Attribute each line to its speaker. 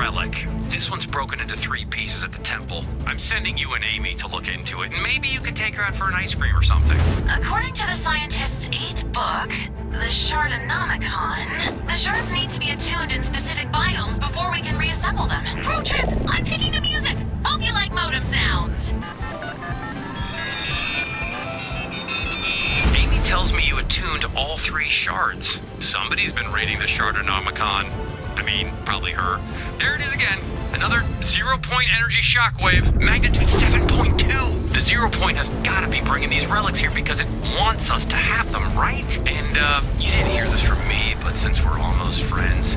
Speaker 1: relic. This one's broken into three pieces at the temple. I'm sending you and Amy to look into it, and maybe you could take her out for an ice cream or something.
Speaker 2: According to the scientist's eighth book, the Shardonomicon, the shards need to be attuned in specific biomes before we can reassemble them. Pro trip, I'm picking the music. Hope you like modem sounds.
Speaker 1: Me all three shards. Somebody's been raiding the Shardonomicon. I mean, probably her. There it is again. Another zero point energy shockwave, magnitude 7.2. The zero point has gotta be bringing these relics here because it wants us to have them, right? And, uh, you didn't hear this from me, but since we're almost friends,